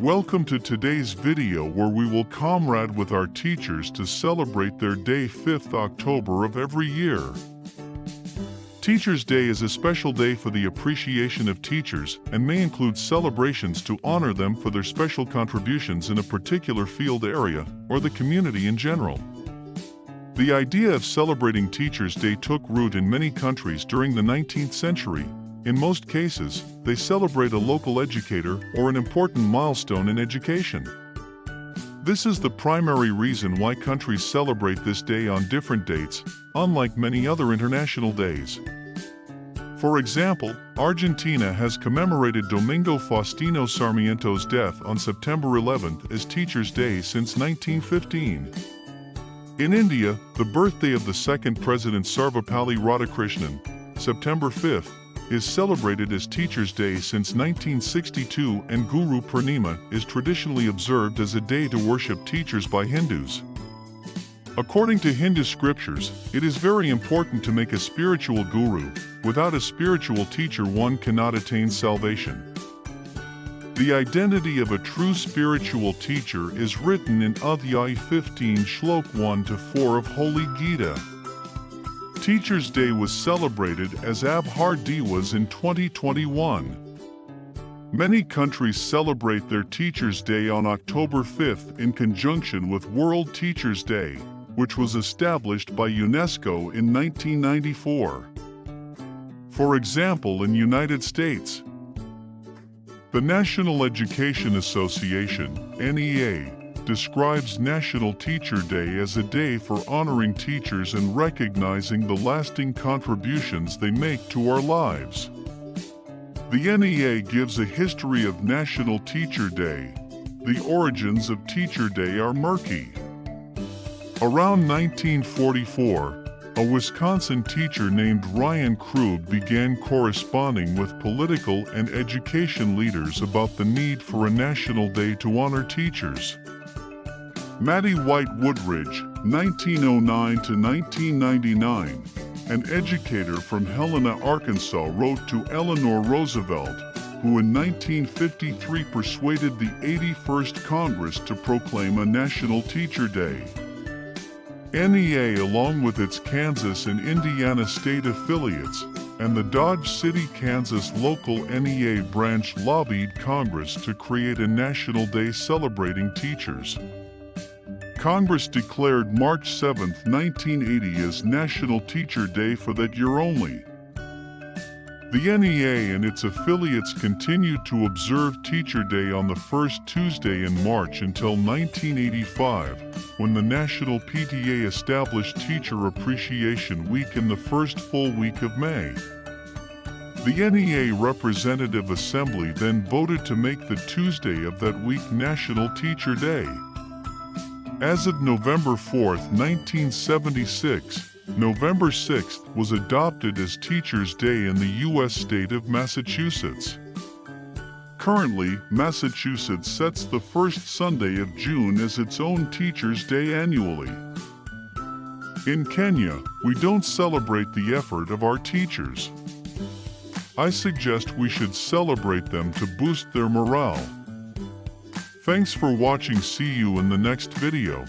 Welcome to today's video where we will comrade with our teachers to celebrate their day 5th October of every year. Teachers' Day is a special day for the appreciation of teachers and may include celebrations to honor them for their special contributions in a particular field area or the community in general. The idea of celebrating Teachers' Day took root in many countries during the 19th century. In most cases, they celebrate a local educator or an important milestone in education. This is the primary reason why countries celebrate this day on different dates, unlike many other international days. For example, Argentina has commemorated Domingo Faustino Sarmiento's death on September 11th as Teachers' Day since 1915. In India, the birthday of the second President Sarvepalli Radhakrishnan, September 5th, is celebrated as Teachers' Day since 1962 and Guru Purnima is traditionally observed as a day to worship teachers by Hindus. According to Hindu scriptures, it is very important to make a spiritual guru. Without a spiritual teacher one cannot attain salvation. The identity of a true spiritual teacher is written in Adhyay 15 Shlok 1 to 4 of Holy Gita. Teachers' Day was celebrated as Abhar Diwas in 2021. Many countries celebrate their Teachers' Day on October 5th in conjunction with World Teachers' Day, which was established by UNESCO in 1994. For example, in United States, the National Education Association, NEA, describes National Teacher Day as a day for honoring teachers and recognizing the lasting contributions they make to our lives. The NEA gives a history of National Teacher Day. The origins of Teacher Day are murky. Around 1944, a Wisconsin teacher named Ryan Krug began corresponding with political and education leaders about the need for a national day to honor teachers. Mattye Whyte Woodridge, 1909 to 1999, an educator from Helena, Arkansas wrote to Eleanor Roosevelt, who in 1953 persuaded the 81st Congress to proclaim a National Teacher Day. NEA along with its Kansas and Indiana state affiliates and the Dodge City, Kansas local NEA branch lobbied Congress to create a national day celebrating teachers. Congress declared March 7, 1980 as National Teacher Day for that year only. The NEA and its affiliates continued to observe Teacher Day on the first Tuesday in March until 1985, when the National PTA established Teacher Appreciation Week in the first full week of May. The NEA Representative Assembly then voted to make the Tuesday of that week National Teacher Day. As of November 4, 1976, November 6th was adopted as Teachers' Day in the U.S. state of Massachusetts. Currently, Massachusetts sets the first Sunday of June as its own Teachers' Day annually. In Kenya, we don't celebrate the effort of our teachers. I suggest we should celebrate them to boost their morale. Thanks for watching see you in the next video.